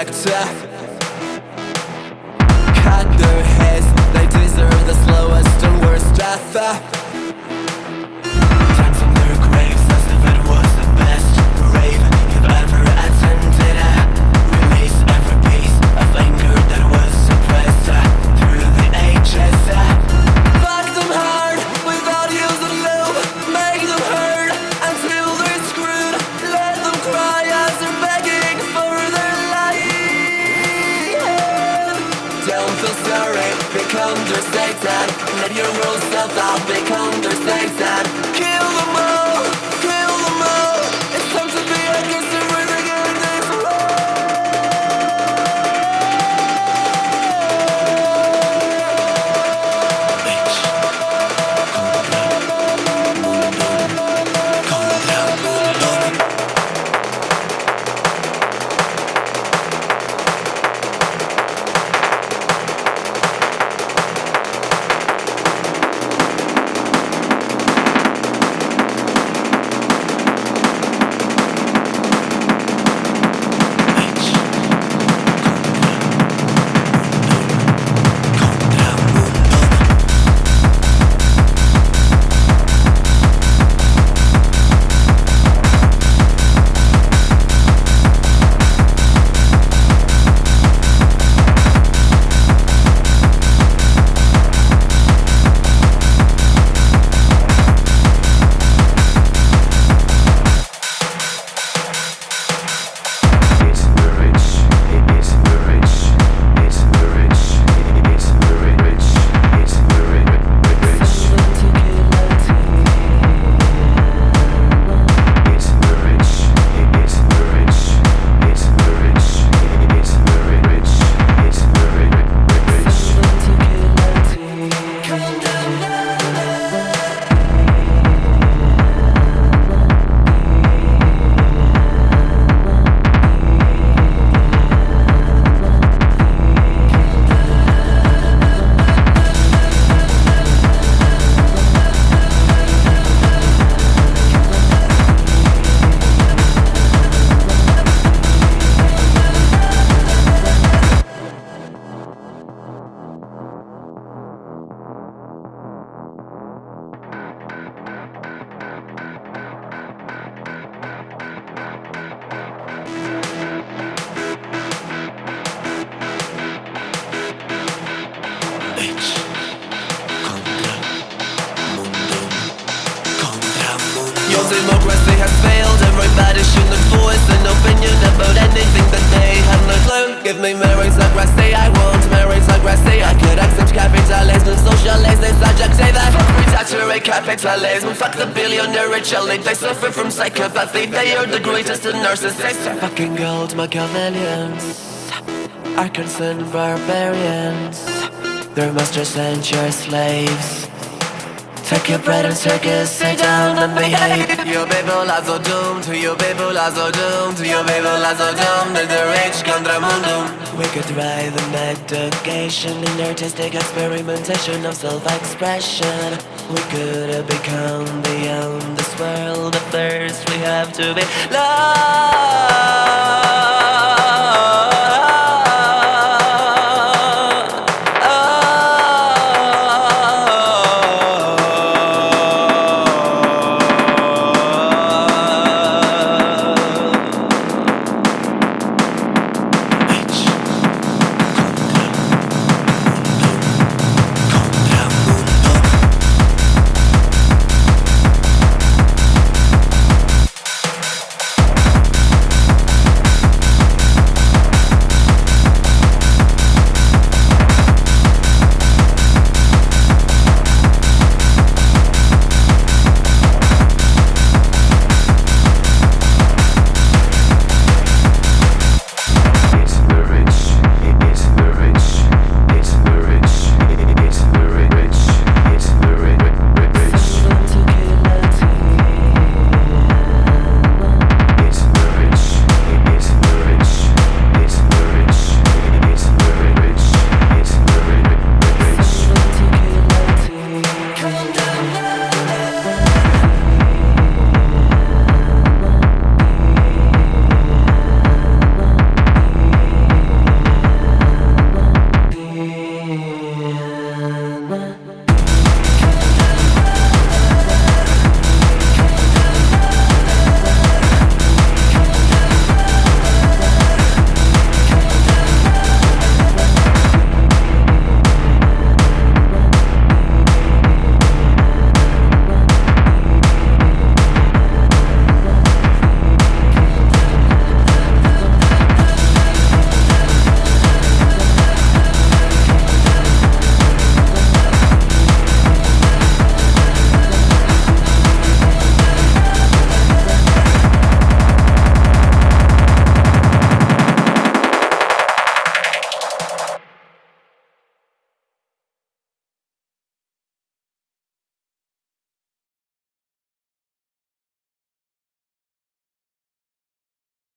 to Let your rules self out, become their Satan Kill democracy has failed. Everybody should have voice an opinion about anything that they have no clue. Give me meritocracy, I want. Meritocracy I could accept capitalism, socialism, subject say that Fuck predatory capitalism, fuck the billionaire elite They suffer from psychopathy, they are the greatest of narcissists. Fucking gold Machiavellians Are concerned barbarians. Their masters and your slaves Take your bread and take circus, sit down and behave. Your people are so doomed, your people are so doomed Your people are so doomed, the rich contra mundum We could thrive in education In artistic experimentation of self-expression. We could have become beyond this world But first we have to be loved